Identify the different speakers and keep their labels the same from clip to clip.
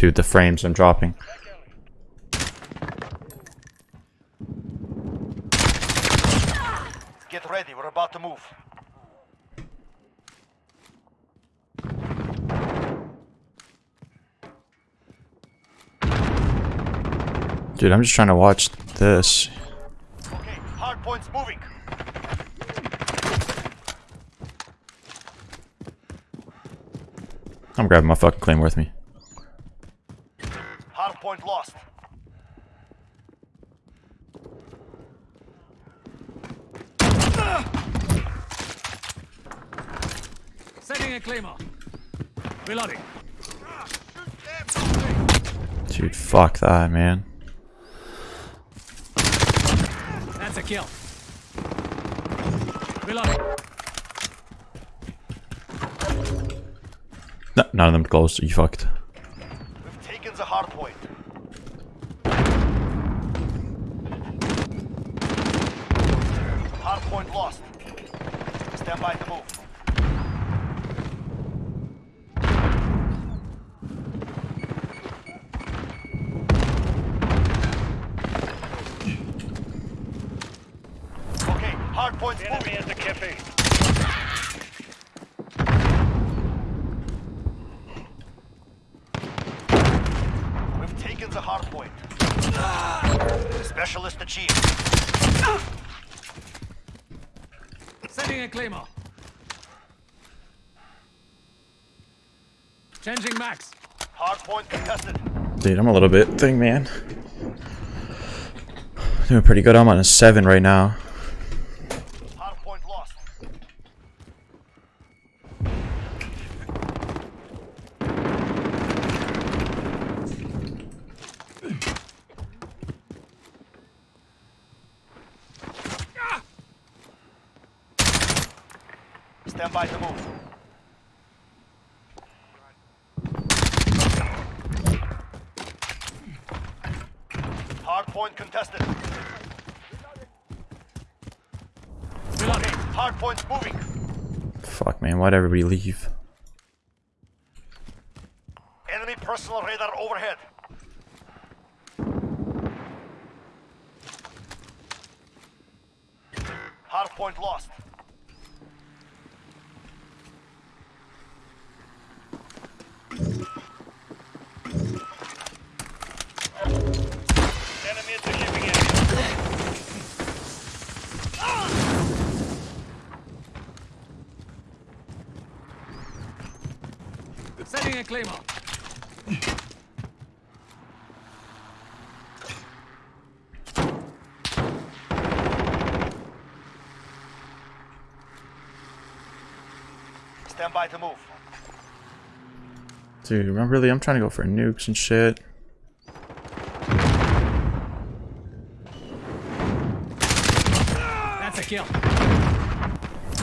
Speaker 1: Dude, the frames I'm dropping.
Speaker 2: Get ready, we're about to move.
Speaker 1: Dude, I'm just trying to watch this.
Speaker 2: Okay, hard points moving.
Speaker 1: I'm grabbing my fucking claim with me.
Speaker 2: Hard point lost.
Speaker 3: Setting a claymore. Reloading.
Speaker 1: Dude, fuck that, man.
Speaker 3: That's a kill. Reloading.
Speaker 1: No, none of them close. You fucked.
Speaker 2: We've taken the hard point. Hard point lost. Stand by to move. We've taken the hard point. Specialist achieved.
Speaker 3: Setting a claymore. Changing max.
Speaker 2: Hard point contested.
Speaker 1: Dude, I'm a little bit thing, man. Doing pretty good. I'm on a 7 right now.
Speaker 2: Hard point lost. Stand by to move. Hard point contested.
Speaker 3: Reloading.
Speaker 2: Hard point's moving.
Speaker 1: Fuck, man. Why'd everybody leave?
Speaker 2: Enemy personal radar overhead. Hard point lost.
Speaker 4: Enemy at the shipping area.
Speaker 3: Setting a claymore.
Speaker 2: Stand by to move.
Speaker 1: Dude, remember, really? I'm trying to go for nukes and shit.
Speaker 3: That's a kill.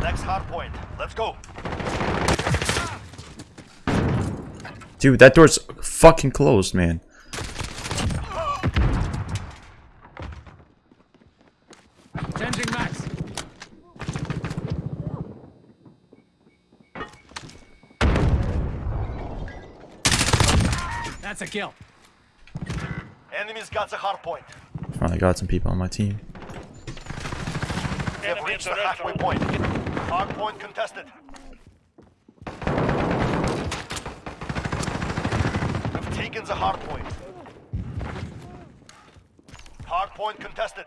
Speaker 2: Next hard point. Let's go.
Speaker 1: Dude, that door's fucking closed, man.
Speaker 3: Changing max. That's a kill.
Speaker 2: Enemies got the hard point.
Speaker 1: Finally got some people on my team.
Speaker 2: We have reached the
Speaker 4: the
Speaker 2: halfway point. Hard point contested. The hard point. Hard point contested.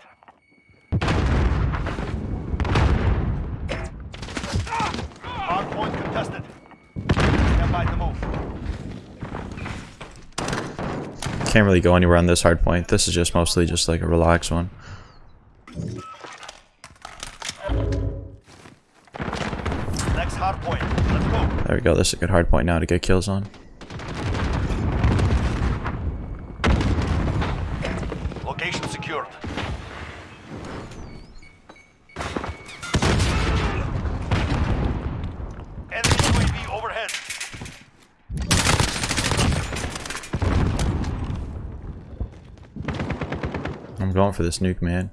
Speaker 2: Hard point contested. Stand by to move.
Speaker 1: Can't really go anywhere on this hard point. This is just mostly just like a relaxed one.
Speaker 2: Next hard point. Let's go.
Speaker 1: There we go. This is a good hard point now to get kills on.
Speaker 2: Location secured. Enemy UAV overhead.
Speaker 1: I'm going for this nuke, man.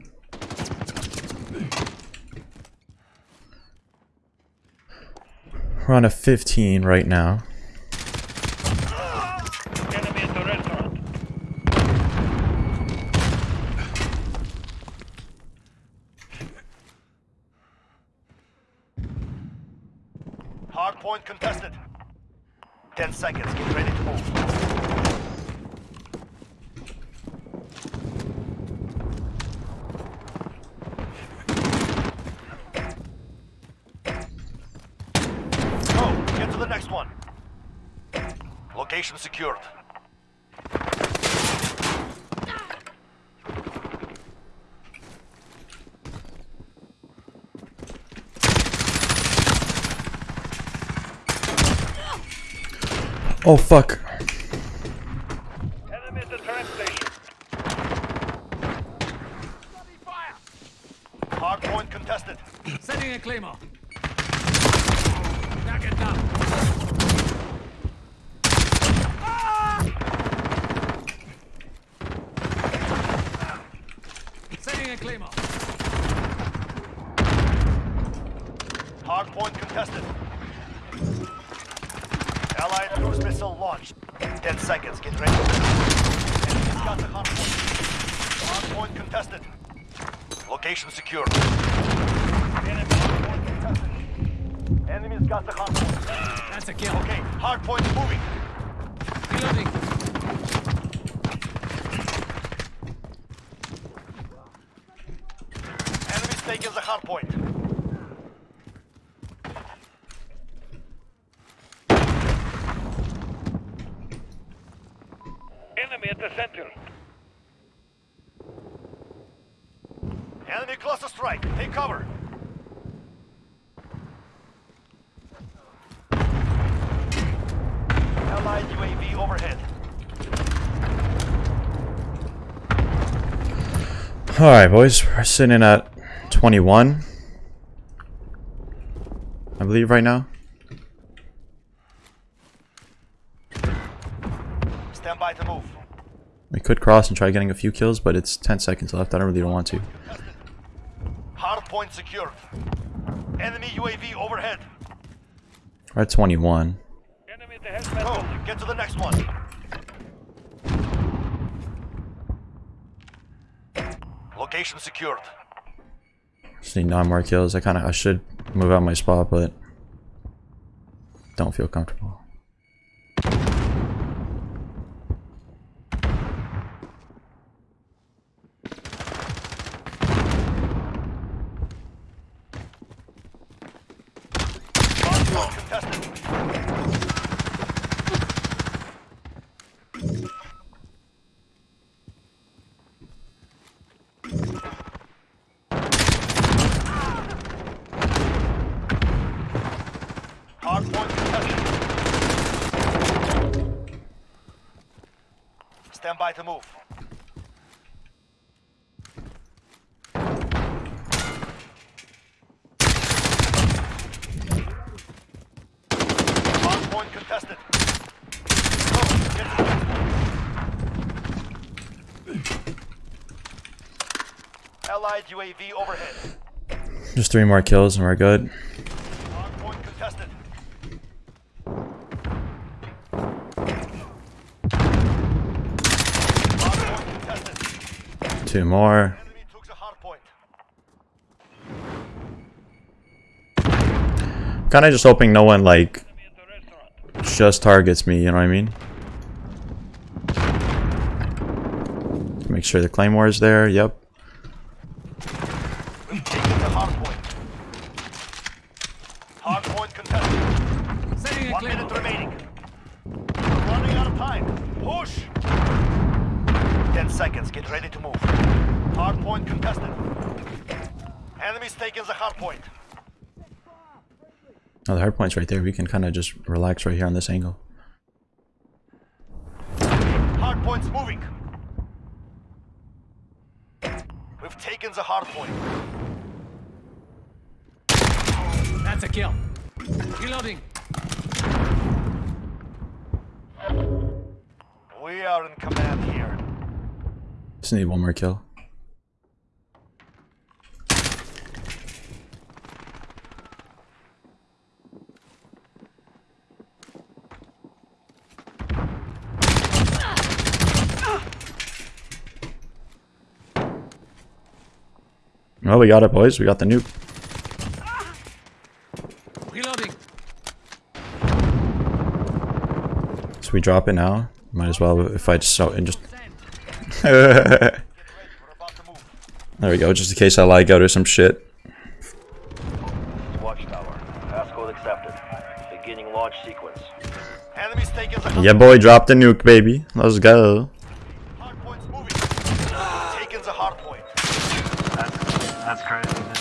Speaker 1: We're on a 15 right now.
Speaker 2: Hard point contested. Ten seconds. Get ready to move. Go. Get to the next one. Location secured.
Speaker 1: Oh fuck.
Speaker 4: Enemy at the train station.
Speaker 2: Hard point contested.
Speaker 3: Setting a claymore. Target down. Setting a claymore.
Speaker 2: Hard point contested. Allied cruise missile launched. Ten seconds. Get ready. Enemy's got the hard point. Hard point contested. Location secured. Enemy hard point contested. Enemy's got the hard point.
Speaker 3: That's a kill.
Speaker 2: Okay, hard point moving.
Speaker 3: Reloading.
Speaker 2: Enemy's taking the hard point.
Speaker 4: Enemy at the center.
Speaker 2: Enemy cluster strike. Take cover. Allied UAV overhead.
Speaker 1: Alright, boys. We're sitting at 21. I believe right now.
Speaker 2: Stand by to move.
Speaker 1: We could cross and try getting a few kills, but it's 10 seconds left. I don't really don't want to.
Speaker 2: Hard point secured. Enemy UAV overhead.
Speaker 1: We're at 21.
Speaker 4: Enemy at the hazmat
Speaker 2: Go. Get to the next one. Location secured.
Speaker 1: Just need nine more kills. I kind of I should move out my spot, but don't feel comfortable.
Speaker 2: Hard point contested. Hard point contested. By to move. Point contested. Go, get to the next one. Allied UAV overhead.
Speaker 1: Just three more kills and we're good.
Speaker 2: Hard point contested. Hard point contested.
Speaker 1: Two more.
Speaker 2: Enemy took the hard point.
Speaker 1: Kind of just hoping no one like
Speaker 4: Enemy at the restaurant.
Speaker 1: just targets me. You know what I mean? Make sure the claymore is there. Yep.
Speaker 2: We've taken the hard point. Hard point contested.
Speaker 3: Setting a
Speaker 2: One minute remaining. We're running out of time. Push! Ten seconds. Get ready to move. Hard point contested. Enemies taking the hard point.
Speaker 1: Oh, the hard point's right there. We can kind of just relax right here on this angle.
Speaker 2: Hard point's moving. We've taken the hard point.
Speaker 3: That's a kill. Reloading.
Speaker 2: We are in command here.
Speaker 1: Just need one more kill. Well, we got it, boys. We got the nuke.
Speaker 3: Reloading.
Speaker 1: So we drop it now. Might as well if I just so and just. There
Speaker 2: We're about to move.
Speaker 1: we go. Just in case I lag out or some shit.
Speaker 2: Watchtower. Passcode accepted. Beginning launch sequence. Enemies taking
Speaker 1: Yeah, boy, drop the nuke, baby. Let's go.
Speaker 5: That's crazy, man.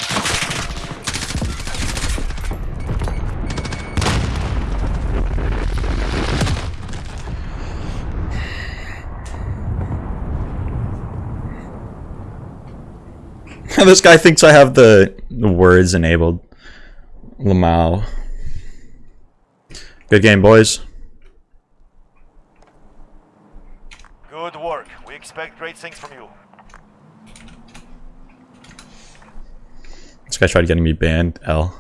Speaker 1: this guy thinks I have the, the words enabled. Lamau. Good game, boys.
Speaker 2: Good work. We expect great things from you.
Speaker 1: This guy tried getting me banned. L.